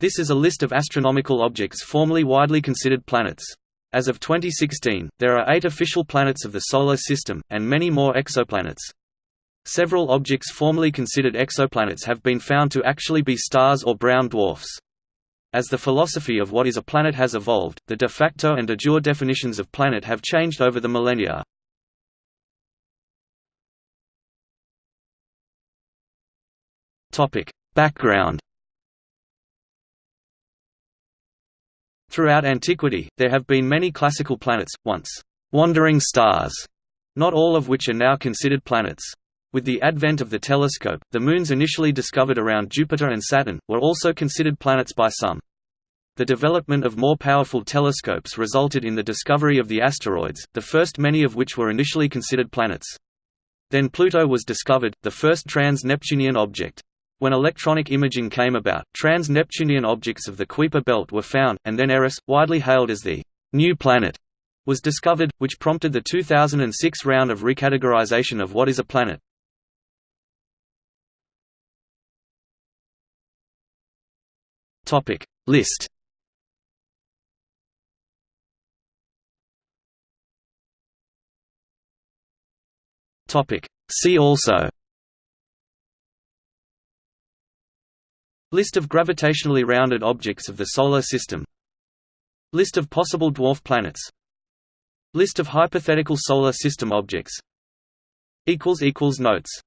This is a list of astronomical objects formerly widely considered planets. As of 2016, there are eight official planets of the Solar System, and many more exoplanets. Several objects formerly considered exoplanets have been found to actually be stars or brown dwarfs. As the philosophy of what is a planet has evolved, the de facto and de jure definitions of planet have changed over the millennia. Background Throughout antiquity, there have been many classical planets, once «wandering stars», not all of which are now considered planets. With the advent of the telescope, the moons initially discovered around Jupiter and Saturn, were also considered planets by some. The development of more powerful telescopes resulted in the discovery of the asteroids, the first many of which were initially considered planets. Then Pluto was discovered, the first trans-Neptunian object. When electronic imaging came about, trans-Neptunian objects of the Kuiper belt were found, and then Eris, widely hailed as the «new planet», was discovered, which prompted the 2006 round of recategorization of what is a planet. List. See also List of gravitationally rounded objects of the Solar System. List of possible dwarf planets. List of hypothetical Solar System objects. Notes